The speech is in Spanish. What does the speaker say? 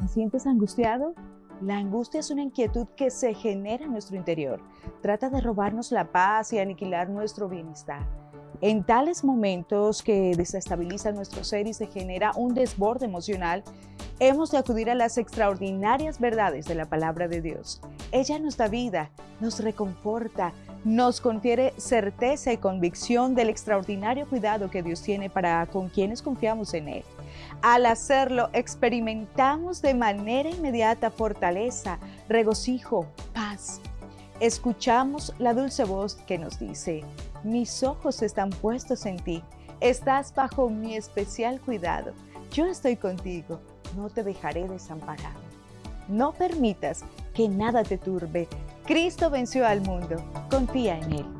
¿Te sientes angustiado? La angustia es una inquietud que se genera en nuestro interior. Trata de robarnos la paz y aniquilar nuestro bienestar. En tales momentos que desestabilizan nuestro ser y se genera un desborde emocional, hemos de acudir a las extraordinarias verdades de la palabra de Dios. Ella nos da vida, nos reconforta, nos confiere certeza y convicción del extraordinario cuidado que Dios tiene para con quienes confiamos en Él. Al hacerlo, experimentamos de manera inmediata fortaleza, regocijo, paz. Escuchamos la dulce voz que nos dice, mis ojos están puestos en ti, estás bajo mi especial cuidado, yo estoy contigo, no te dejaré desamparado. No permitas que nada te turbe, Cristo venció al mundo, confía en Él.